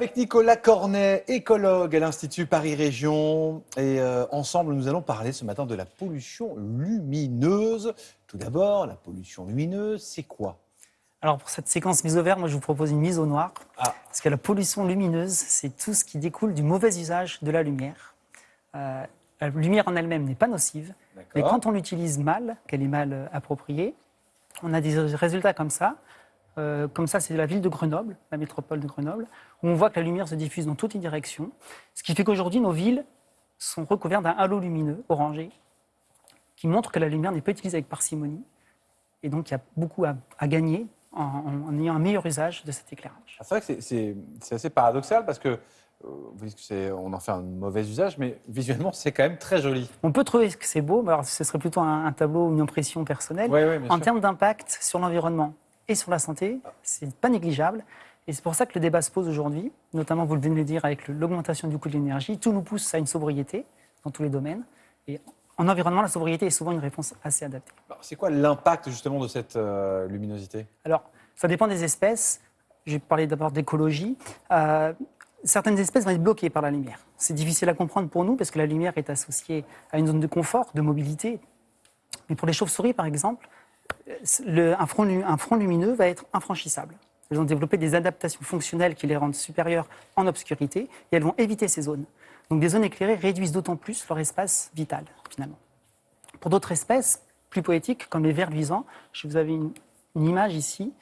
Avec Nicolas Cornet, écologue à l'Institut Paris Région. Et euh, ensemble, nous allons parler ce matin de la pollution lumineuse. Tout d'abord, la pollution lumineuse, c'est quoi? Alors pour cette séquence mise au vert, moi je vous propose une mise au noir. Ah. Parce que la pollution lumineuse, c'est tout ce qui découle du mauvais usage de la lumière. Euh, la lumière en elle-même n'est pas nocive, mais quand on l'utilise mal, qu'elle est mal euh, appropriée, on a des résultats comme ça. Euh, comme ça, c'est la ville de Grenoble, la métropole de Grenoble, où on voit que la lumière se diffuse dans toutes les directions. Ce qui fait qu'aujourd'hui, nos villes sont recouvertes d'un halo lumineux orangé qui montre que la lumière n'est pas utilisée avec parcimonie. Et donc, il y a beaucoup à, à gagner en, en- en ayant un meilleur usage de cet éclairage. Ah, C'est vrai que c'est- assez paradoxal parce que euh, on en fait un mauvais usage, mais visuellement, c'est quand même très joli. On peut trouver que c'est beau, mais alors ce serait plutôt un, un tableau ou une impression personnelle. En termes d'impact sur l'environnement et sur la santé, c'est pas négligeable. Et c'est pour ça que le débat se pose aujourd'hui, notamment, vous le venez de le dire, avec l'augmentation du coût de l'énergie. Tout nous pousse à une sobriété dans tous les domaines. Et en environnement, la sobriété est souvent une réponse assez adaptée. C'est quoi l'impact justement de cette euh, luminosité? Alors, ça dépend des espèces. Je vais parler d'abord d'écologie. Euh, certaines espèces vont être bloquées par la lumière. C'est difficile à comprendre pour nous parce que la lumière est associée à une zone de confort, de mobilité. Mais pour les chauves-souris, par exemple, le- un, front, lu- un front lumineux va être infranchissable. Elles ont développé des adaptations fonctionnelles qui les rendent supérieures en obscurité et elles vont éviter ces zones. Donc des zones éclairées réduisent d'autant plus leur espace vital, finalement. Pour d'autres espèces plus poétiques, comme les vers luisants, je vous avais une, une image ici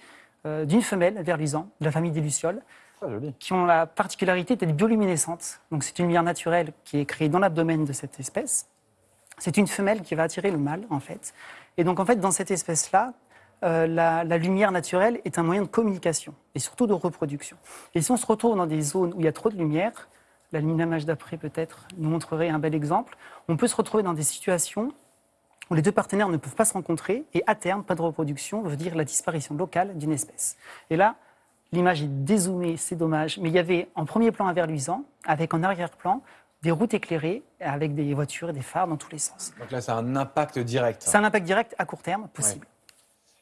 euh, d'une femelle vers luisant de la famille des lucioles joli. qui ont la particularité d'être bioluminescentes. Donc c'est une lumière naturelle qui est créée dans l'abdomen de cette espèce. C'est une femelle qui va attirer le mâle, en fait. Et donc, en fait, dans cette espèce-là, euh, la, lumière naturelle est un moyen de communication et surtout de reproduction. Et si on se retrouve dans des zones où il y a trop de lumière, la l'image d'après peut-être nous montrerait un bel exemple, on peut se retrouver dans des situations où les deux partenaires ne peuvent pas se rencontrer et à terme, pas de reproduction veut dire la disparition locale d'une espèce. Et là, l'image est dézoomée, c'est dommage, mais il y avait en premier plan un verre luisant, avec en arrière-plan des routes éclairées avec des voitures et des phares dans tous les sens. Donc là, c'est un impact direct. C'est un impact direct à court terme possible.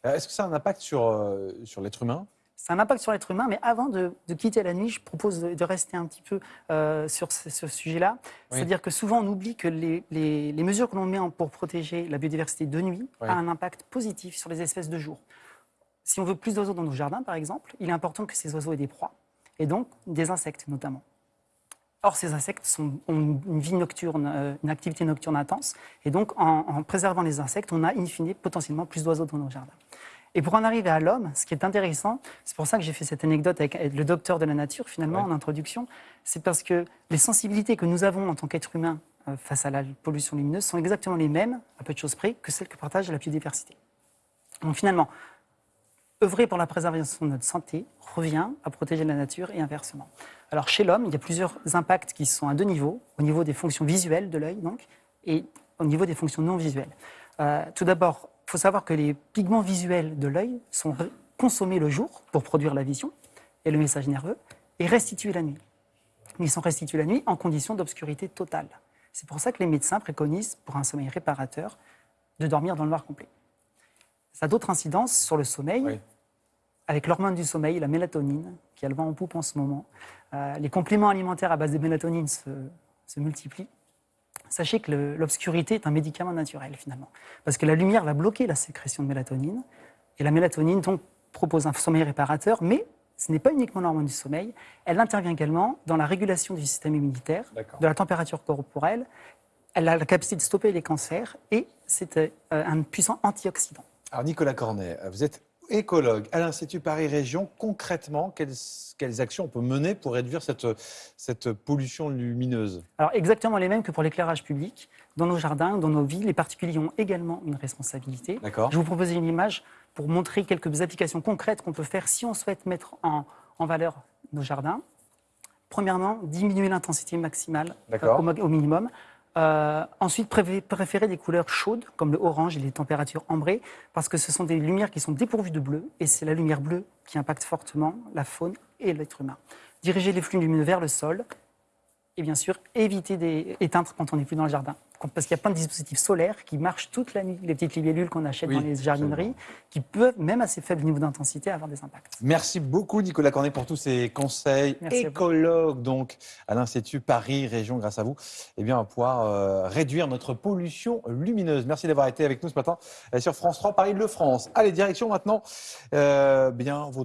Euh, Est-ce que ça a un impact sur, euh, sur l'être humain? C'est un impact sur l'être humain, mais avant de, de quitter la nuit, je propose de, de rester un petit peu euh, sur ce, ce sujet-là. Oui. C'est-à-dire que souvent, on oublie que les, les- les mesures que l'on met en- pour protéger la biodiversité de nuit Oui. a un impact positif sur les espèces de jour. Si on veut plus d'oiseaux dans nos jardins, par exemple, il est important que ces oiseaux aient des proies, et donc des insectes notamment. Or, ces insectes sont- ont une vie nocturne, euh, une activité nocturne intense, et donc en, en préservant les insectes, on a in fine potentiellement plus d'oiseaux dans nos jardins. Et pour en arriver à l'homme, ce qui est intéressant, c'est pour ça que j'ai fait cette anecdote avec le docteur de la nature, finalement, Ouais. en introduction, c'est parce que les sensibilités que nous avons en tant qu'être humain euh, face à la pollution lumineuse sont exactement les mêmes, à peu de choses près, que celles que partage la biodiversité. Donc finalement, œuvrer pour la préservation de notre santé revient à protéger la nature et inversement. Alors chez l'homme, il y a plusieurs impacts qui sont à deux niveaux, au niveau des fonctions visuelles de l'œil donc, et au niveau des fonctions non visuelles. Euh, tout d'abord, il faut savoir que les pigments visuels de l'œil sont consommés le jour pour produire la vision et le message nerveux et restitués la nuit. Ils sont restitués la nuit en conditions d'obscurité totale. C'est pour ça que les médecins préconisent, pour un sommeil réparateur, de dormir dans le noir complet. Ça a d'autres incidences sur le sommeil, Oui. avec l'hormone du sommeil, la mélatonine, qui a le vent en poupe en ce moment. Euh, les compléments alimentaires à base de mélatonine se, se multiplient. Sachez que l'obscurité est un médicament naturel finalement, parce que la lumière va bloquer la sécrétion de mélatonine, et la mélatonine donc propose un sommeil réparateur, mais ce n'est pas uniquement l'hormone du sommeil, elle intervient également dans la régulation du système immunitaire, de la température corporelle, elle a la capacité de stopper les cancers, et c'est euh, un puissant antioxydant. Alors, Nicolas Cornet, vous êtes écologue à l'Institut Paris Région. Concrètement, quelles, quelles actions on peut mener pour réduire cette, cette pollution lumineuse? Alors exactement les mêmes que pour l'éclairage public. Dans nos jardins, dans nos villes, les particuliers ont également une responsabilité. D'accord Je vous propose une image pour montrer quelques applications concrètes qu'on peut faire si on souhaite mettre en, en valeur nos jardins. Premièrement, diminuer l'intensité maximale au minimum. Euh, ensuite, préfé- préférer des couleurs chaudes comme le orange et les températures ambrées parce que ce sont des lumières qui sont dépourvues de bleu et c'est la lumière bleue qui impacte fortement la faune et l'être humain. Diriger les flux lumineux vers le sol Et bien sûr, éviter d'éteindre quand on n'est plus dans le jardin. Parce qu'il y a plein de dispositifs solaires qui marchent toute la nuit. Les petites libellules qu'on achète Oui, dans les jardineries, qui peuvent, même à ces faibles niveaux d'intensité, avoir des impacts. Merci beaucoup Nicolas Cornet pour tous ces conseils. Merci à. Écologue donc à l'Institut Paris Région, grâce à vous, eh bien, on va pouvoir euh, réduire notre pollution lumineuse. Merci d'avoir été avec nous ce matin euh, sur France 3 Paris-Le-France. Allez, direction maintenant euh, bien,